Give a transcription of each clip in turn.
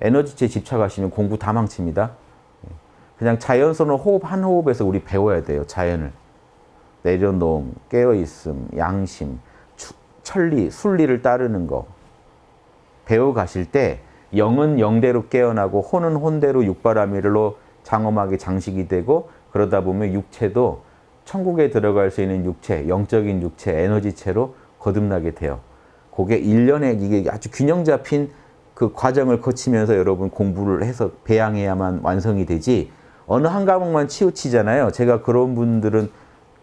에너지체 집착하시면 공부 다 망칩니다. 그냥 자연스러운 호흡 한 호흡에서 우리 배워야 돼요. 자연을. 내려놓음, 깨어있음, 양심, 추, 천리, 순리를 따르는 거. 배워가실 때 영은 영대로 깨어나고 혼은 혼대로 육바라밀로 장엄하게 장식이 되고 그러다 보면 육체도 천국에 들어갈 수 있는 육체, 영적인 육체, 에너지체로 거듭나게 돼요. 그게 일련의 이게 아주 균형 잡힌 그 과정을 거치면서 여러분 공부를 해서 배양해야만 완성이 되지 어느 한 과목만 치우치잖아요. 제가 그런 분들은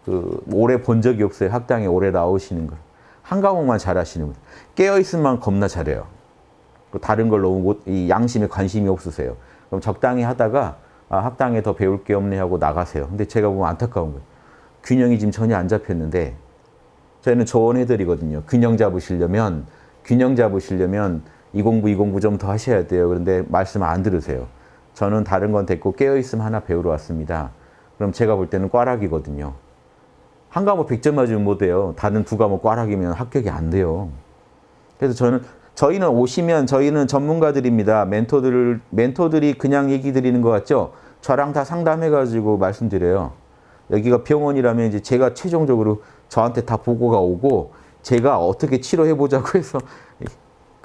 그 오래 본 적이 없어요. 학당에 오래 나오시는 걸. 한 과목만 잘하시는 분. 깨어있으면 겁나 잘해요. 다른 걸 너무 못, 이 양심에 관심이 없으세요. 그럼 적당히 하다가 아, 학당에 더 배울 게 없네 하고 나가세요. 근데 제가 보면 안타까운 거예요. 균형이 지금 전혀 안 잡혔는데 저희는 조언해드리거든요. 균형 잡으시려면 균형 잡으시려면 이 공부 이 공부 좀 더 하셔야 돼요. 그런데 말씀 안 들으세요. 저는 다른 건 됐고 깨어있음 하나 배우러 왔습니다. 그럼 제가 볼 때는 꽈락이거든요. 한 과목 100점 맞으면 못 돼요. 다른 두 과목 꽈락이면 합격이 안 돼요. 그래서 저는 저희는 오시면 저희는 전문가들입니다. 멘토들, 멘토들이 그냥 얘기 드리는 것 같죠? 저랑 다 상담해가지고 말씀드려요. 여기가 병원이라면 이제 제가 최종적으로 저한테 다 보고가 오고 제가 어떻게 치료해보자고 해서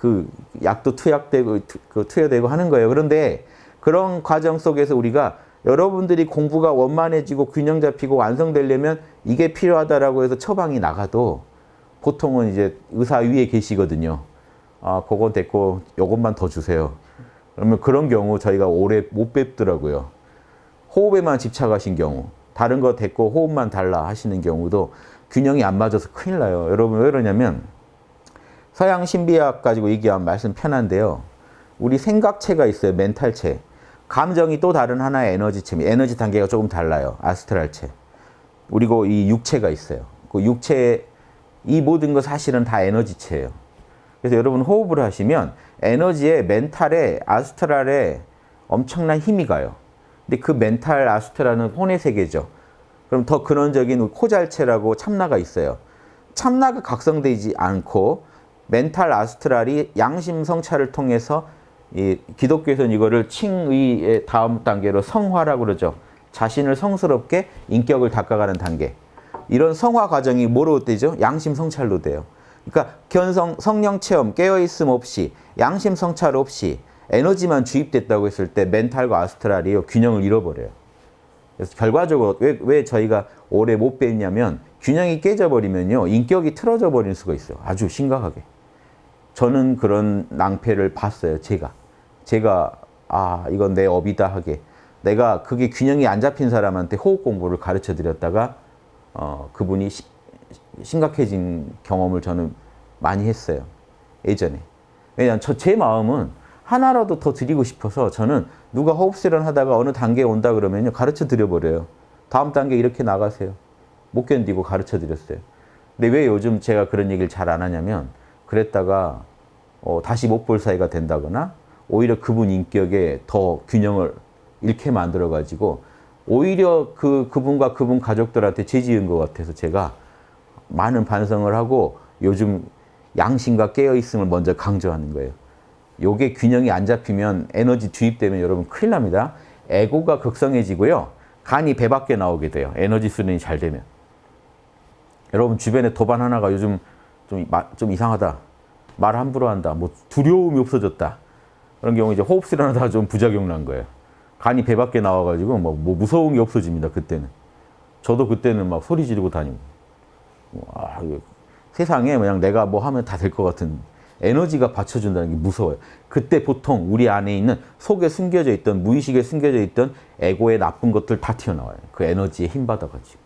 그 약도 투약되고 그 투여되고 하는 거예요. 그런데 그런 과정 속에서 우리가 여러분들이 공부가 원만해지고 균형 잡히고 완성되려면 이게 필요하다라고 해서 처방이 나가도 보통은 이제 의사 위에 계시거든요. 아, 그건 됐고 요것만 더 주세요. 그러면 그런 경우 저희가 오래 못 뵙더라고요. 호흡에만 집착하신 경우, 다른 거 됐고 호흡만 달라 하시는 경우도 균형이 안 맞아서 큰일 나요. 여러분 왜 그러냐면 서양 신비학 가지고 얘기하면 말씀 편한데요. 우리 생각체가 있어요. 멘탈체. 감정이 또 다른 하나의 에너지체, 에너지 단계가 조금 달라요. 아스트랄체. 그리고 이 육체가 있어요. 그 육체, 이 모든 거 사실은 다 에너지체예요. 그래서 여러분 호흡을 하시면 에너지에 mental에 astral에 엄청난 힘이 가요. 근데 그 mental astral은 혼의 세계죠. 그럼 더 근원적인 causal체라고 참나가 있어요. 참나가 각성되지 않고 mental astral이 양심 성찰을 통해서 이 기독교에서는 이거를 칭의의 다음 단계로 성화라고 그러죠. 자신을 성스럽게 인격을 닦아가는 단계. 이런 성화 과정이 뭐로 되죠? 양심 성찰로 돼요. 그러니까 견성, 성령 체험, 깨어있음 없이 양심 성찰 없이 에너지만 주입됐다고 했을 때 멘탈과 아스트랄이 균형을 잃어버려요. 그래서 결과적으로 왜, 왜 저희가 오래 못 뵀냐면 균형이 깨져버리면요. 인격이 틀어져 버릴 수가 있어요. 아주 심각하게. 저는 그런 낭패를 봤어요. 제가. 제가 아 이건 내 업이다 하게. 내가 그게 균형이 안 잡힌 사람한테 호흡 공부를 가르쳐 드렸다가 어, 그분이 시, 심각해진 경험을 저는 많이 했어요. 예전에. 왜냐하면 저 제 마음은 하나라도 더 드리고 싶어서 저는 누가 호흡 수련 하다가 어느 단계에 온다 그러면요. 가르쳐 드려버려요. 다음 단계 이렇게 나가세요. 못 견디고 가르쳐 드렸어요. 근데 왜 요즘 제가 그런 얘기를 잘 안 하냐면 그랬다가 어, 다시 못 볼 사이가 된다거나 오히려 그분 인격에 더 균형을 잃게 만들어 가지고 오히려 그 그분과 그분 가족들한테 죄지은 것 같아서 제가 많은 반성을 하고 요즘 양심과 깨어있음을 먼저 강조하는 거예요. 요게 균형이 안 잡히면 에너지 주입되면 여러분 큰일 납니다. 에고가 극성해지고요. 간이 배 밖에 나오게 돼요. 에너지 수련이 잘 되면. 여러분 주변에 도반 하나가 요즘 좀, 좀 이상하다. 말 함부로 한다. 뭐 두려움이 없어졌다. 그런 경우 이제 호흡 수련하다가 좀 부작용 난 거예요. 간이 배 밖에 나와가지고 뭐, 뭐 무서운 게 없어집니다. 그때는. 저도 그때는 막 소리 지르고 다니고. 아, 세상에 그냥 내가 뭐 하면 다 될 것 같은 에너지가 받쳐준다는 게 무서워요. 그때 보통 우리 안에 있는 속에 숨겨져 있던 무의식에 숨겨져 있던 에고의 나쁜 것들 다 튀어나와요. 그 에너지에 힘 받아가지고.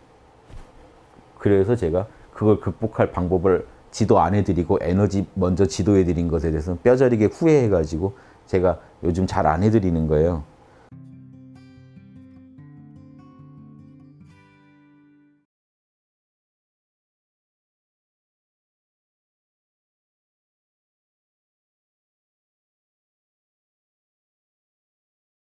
그래서 제가 그걸 극복할 방법을 지도 안 해드리고 에너지 먼저 지도해드린 것에 대해서 뼈저리게 후회해가지고 제가 요즘 잘 안 해드리는 거예요.